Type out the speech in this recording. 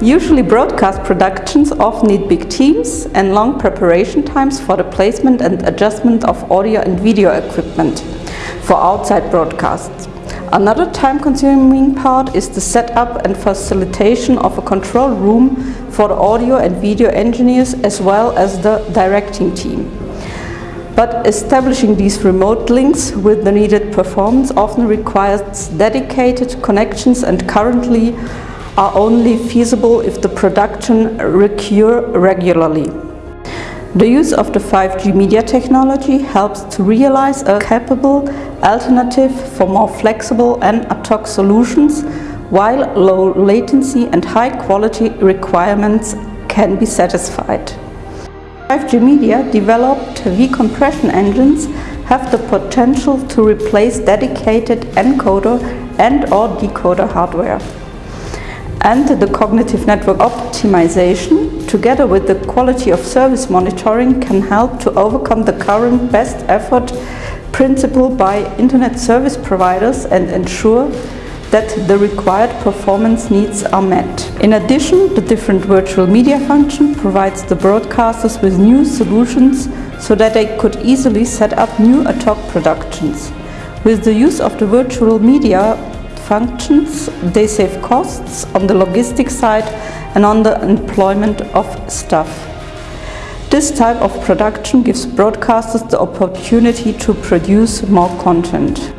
Usually broadcast productions often need big teams and long preparation times for the placement and adjustment of audio and video equipment for outside broadcasts. Another time-consuming part is the setup and facilitation of a control room for the audio and video engineers as well as the directing team. But establishing these remote links with the needed performance often requires dedicated connections and currently are only feasible if the production recur regularly. The use of the 5G media technology helps to realize a capable alternative for more flexible and ad hoc solutions while low latency and high quality requirements can be satisfied. 5G media developed V-compression engines have the potential to replace dedicated encoder and or decoder hardware and the cognitive network optimization, together with the quality of service monitoring, can help to overcome the current best effort principle by Internet service providers and ensure that the required performance needs are met. In addition, the different virtual media function provides the broadcasters with new solutions so that they could easily set up new ad hoc productions. With the use of the virtual media functions, they save costs on the logistics side and on the employment of staff. This type of production gives broadcasters the opportunity to produce more content.